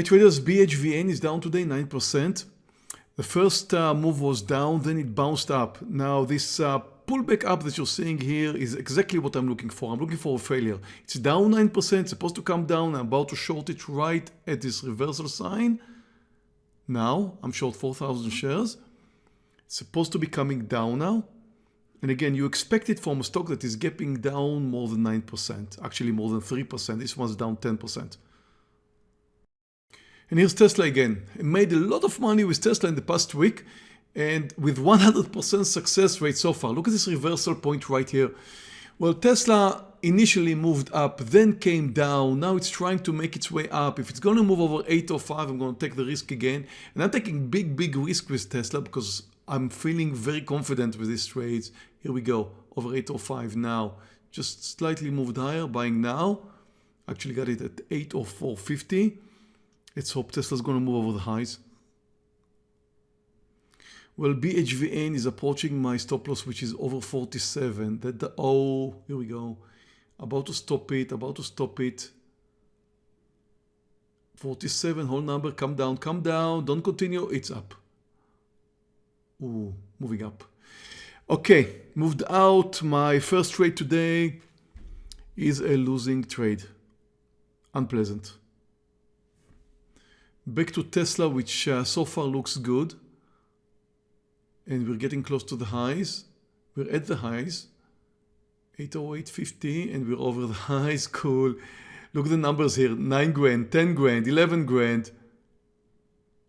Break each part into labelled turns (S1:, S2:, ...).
S1: Hi traders, BHVN is down today 9%. The first uh, move was down, then it bounced up. Now this uh, pullback up that you're seeing here is exactly what I'm looking for. I'm looking for a failure. It's down 9%, supposed to come down. I'm about to short it right at this reversal sign. Now I'm short 4,000 shares. It's supposed to be coming down now. And again, you expect it from a stock that is gapping down more than 9%, actually more than 3%. This one's down 10%. And here's Tesla again. I made a lot of money with Tesla in the past week and with 100% success rate so far. Look at this reversal point right here. Well, Tesla initially moved up, then came down. Now it's trying to make its way up. If it's going to move over 805, I'm going to take the risk again. And I'm taking big, big risk with Tesla because I'm feeling very confident with these trades. Here we go, over 805 now. Just slightly moved higher, buying now. Actually got it at 804.50. Let's hope Tesla's going to move over the highs. Well, BHVN is approaching my stop loss, which is over 47. That the, oh, here we go. About to stop it, about to stop it. 47, whole number, come down, come down, don't continue, it's up. Ooh, moving up. Okay, moved out. My first trade today is a losing trade. Unpleasant. Back to Tesla, which uh, so far looks good. And we're getting close to the highs. We're at the highs. 808.50 and we're over the highs. Cool. Look at the numbers here. 9 grand, 10 grand, 11 grand.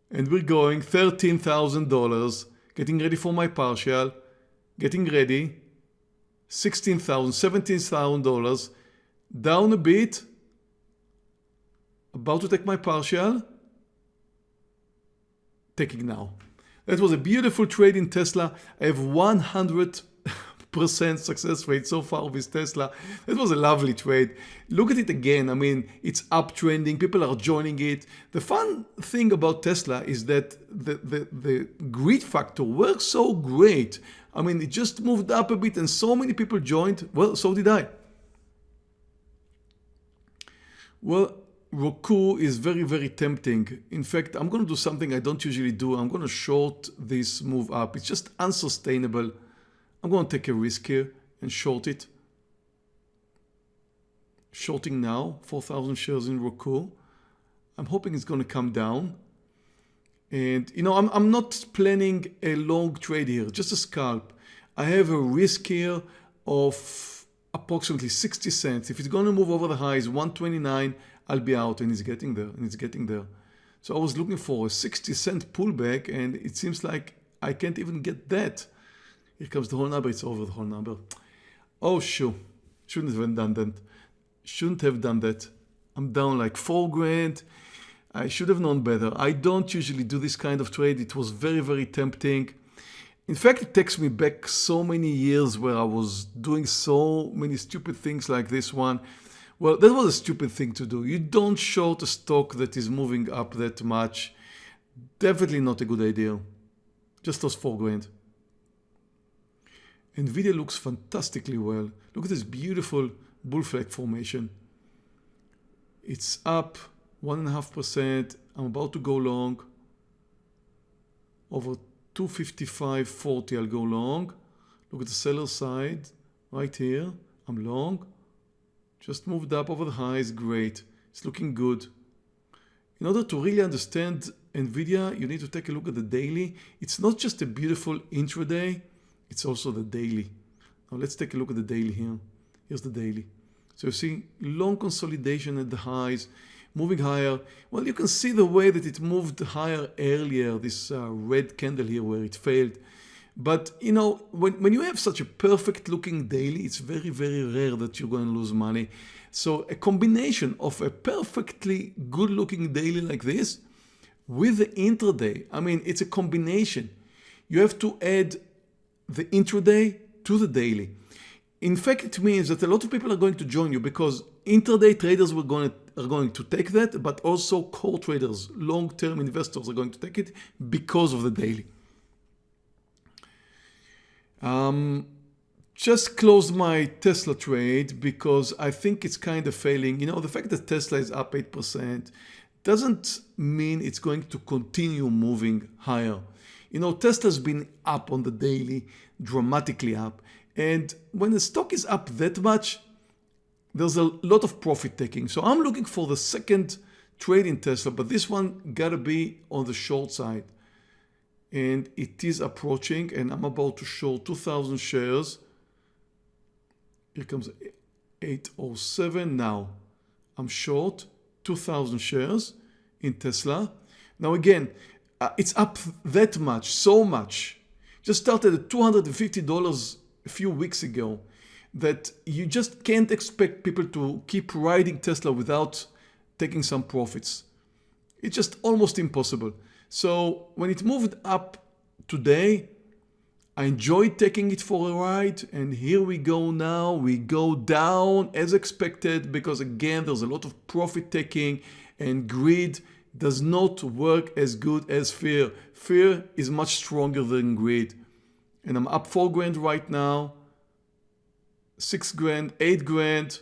S1: And we're going $13,000. Getting ready for my partial. Getting ready. $16,000, $17,000. Down a bit. About to take my partial taking now. That was a beautiful trade in Tesla. I have 100% success rate so far with Tesla. That was a lovely trade. Look at it again. I mean, it's uptrending. People are joining it. The fun thing about Tesla is that the, the, the greed factor works so great. I mean, it just moved up a bit and so many people joined. Well, so did I. Well, Roku is very, very tempting. In fact, I'm going to do something I don't usually do. I'm going to short this move up. It's just unsustainable. I'm going to take a risk here and short it. Shorting now, 4,000 shares in Roku. I'm hoping it's going to come down. And, you know, I'm, I'm not planning a long trade here, just a scalp. I have a risk here of approximately 60 cents. If it's going to move over the highs, 129, I'll be out and it's getting there and it's getting there. So I was looking for a 60 cent pullback and it seems like I can't even get that. Here comes the whole number, it's over the whole number. Oh sure, shouldn't have done that. Shouldn't have done that. I'm down like four grand. I should have known better. I don't usually do this kind of trade. It was very, very tempting. In fact, it takes me back so many years where I was doing so many stupid things like this one. Well, that was a stupid thing to do. You don't short a stock that is moving up that much. Definitely not a good idea. Just those four grand. NVIDIA looks fantastically well. Look at this beautiful bull flag formation. It's up 1.5%. I'm about to go long. Over 255.40 I'll go long. Look at the seller side right here. I'm long. Just moved up over the highs, great. It's looking good. In order to really understand NVIDIA, you need to take a look at the daily. It's not just a beautiful intraday, it's also the daily. Now let's take a look at the daily here. Here's the daily. So you see long consolidation at the highs, moving higher. Well, you can see the way that it moved higher earlier, this uh, red candle here where it failed. But you know, when, when you have such a perfect looking daily, it's very, very rare that you're going to lose money. So a combination of a perfectly good looking daily like this with the intraday, I mean, it's a combination. You have to add the intraday to the daily. In fact, it means that a lot of people are going to join you because intraday traders were going to, are going to take that, but also core traders, long-term investors are going to take it because of the daily. Um, just closed my Tesla trade because I think it's kind of failing. You know, the fact that Tesla is up 8%, doesn't mean it's going to continue moving higher. You know, Tesla's been up on the daily, dramatically up. And when the stock is up that much, there's a lot of profit taking. So I'm looking for the second trade in Tesla, but this one gotta be on the short side. And it is approaching and I'm about to short 2000 shares. Here comes 807 now. I'm short 2000 shares in Tesla. Now again, uh, it's up that much, so much. Just started at $250 a few weeks ago that you just can't expect people to keep riding Tesla without taking some profits. It's just almost impossible. So when it moved up today, I enjoyed taking it for a ride and here we go now. We go down as expected because again, there's a lot of profit taking and greed does not work as good as fear. Fear is much stronger than greed. And I'm up four grand right now six grand, eight grand.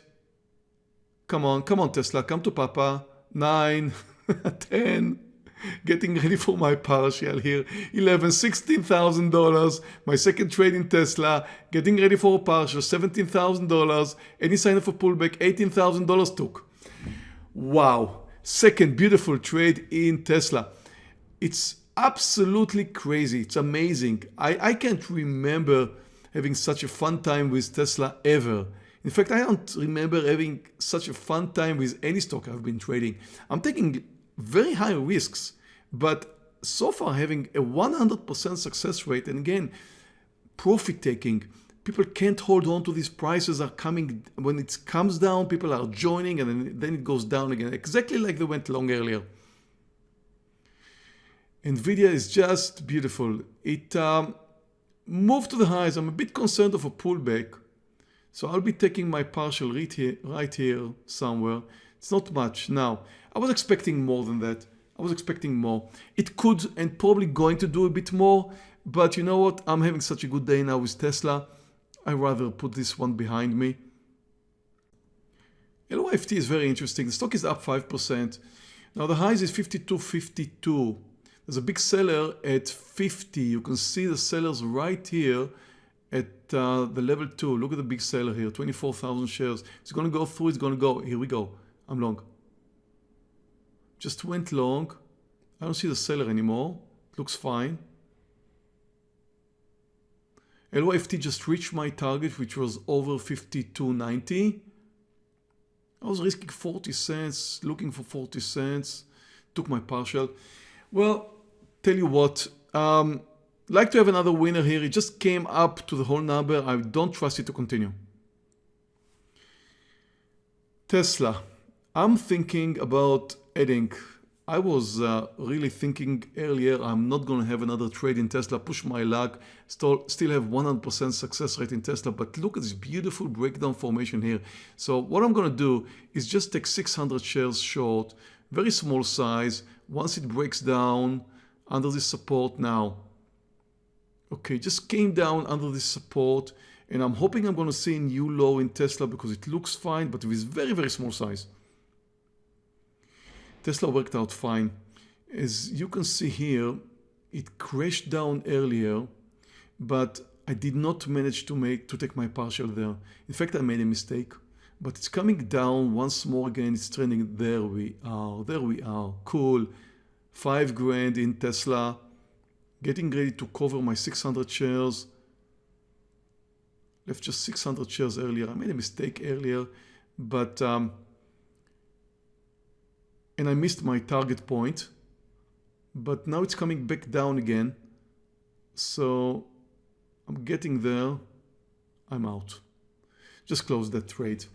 S1: Come on, come on, Tesla, come to Papa. Nine, ten. Getting ready for my partial here. Eleven, sixteen thousand dollars. My second trade in Tesla. Getting ready for a partial. Seventeen thousand dollars. Any sign of a pullback? Eighteen thousand dollars took. Wow. Second beautiful trade in Tesla. It's absolutely crazy. It's amazing. I, I can't remember having such a fun time with Tesla ever. In fact, I don't remember having such a fun time with any stock I've been trading. I'm taking very high risks, but so far having a 100% success rate and again, profit taking. People can't hold on to these prices are coming, when it comes down, people are joining and then, it goes down again, exactly like they went long earlier. NVIDIA is just beautiful. It um, move to the highs. I'm a bit concerned of a pullback. So I'll be taking my partial right here, right here somewhere. It's not much. Now, I was expecting more than that. I was expecting more. It could and probably going to do a bit more. But you know what? I'm having such a good day now with Tesla. i rather put this one behind me. LYFT is very interesting. The stock is up 5%. Now the highs is 52.52. There's a big seller at 50. You can see the sellers right here at uh, the level 2. Look at the big seller here, 24,000 shares. It's going to go through, it's going to go. Here we go. I'm long. Just went long. I don't see the seller anymore. It looks fine. LYFT just reached my target, which was over 52.90. I was risking 40 cents, looking for 40 cents, took my partial. Well, tell you what, um, like to have another winner here. It just came up to the whole number. I don't trust it to continue. Tesla. I'm thinking about adding. I was uh, really thinking earlier I'm not going to have another trade in Tesla, push my luck, still, still have 100% success rate in Tesla. But look at this beautiful breakdown formation here. So what I'm going to do is just take 600 shares short, very small size. Once it breaks down, under this support now. Okay, just came down under this support and I'm hoping I'm going to see a new low in Tesla because it looks fine, but with very, very small size. Tesla worked out fine. As you can see here, it crashed down earlier, but I did not manage to make to take my partial there. In fact, I made a mistake, but it's coming down once more again. It's trending. There we are. There we are. Cool. 5 grand in Tesla, getting ready to cover my 600 shares. Left just 600 shares earlier. I made a mistake earlier, but um, and I missed my target point. But now it's coming back down again. So I'm getting there. I'm out. Just close that trade.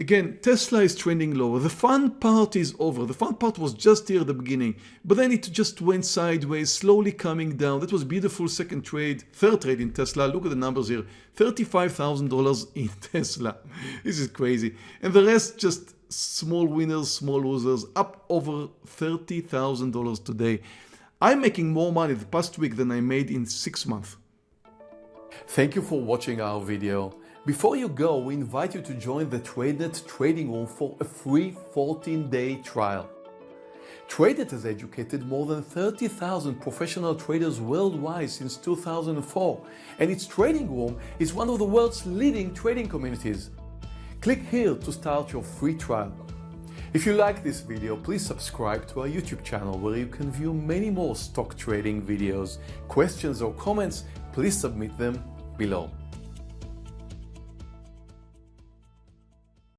S1: Again, Tesla is trending lower. The fun part is over. The fun part was just here at the beginning, but then it just went sideways, slowly coming down. That was beautiful second trade, third trade in Tesla. Look at the numbers here. $35,000 in Tesla. This is crazy. And the rest just small winners, small losers, up over $30,000 today. I'm making more money the past week than I made in six months. Thank you for watching our video. Before you go, we invite you to join the TradeNet trading room for a free 14-day trial.
S2: TradeNet has educated more than 30,000 professional traders worldwide since 2004, and its trading room is one of the world's leading trading communities. Click here to start your free trial. If you like this video, please subscribe to our YouTube channel where you can view many more stock trading videos. Questions or comments, please submit them below.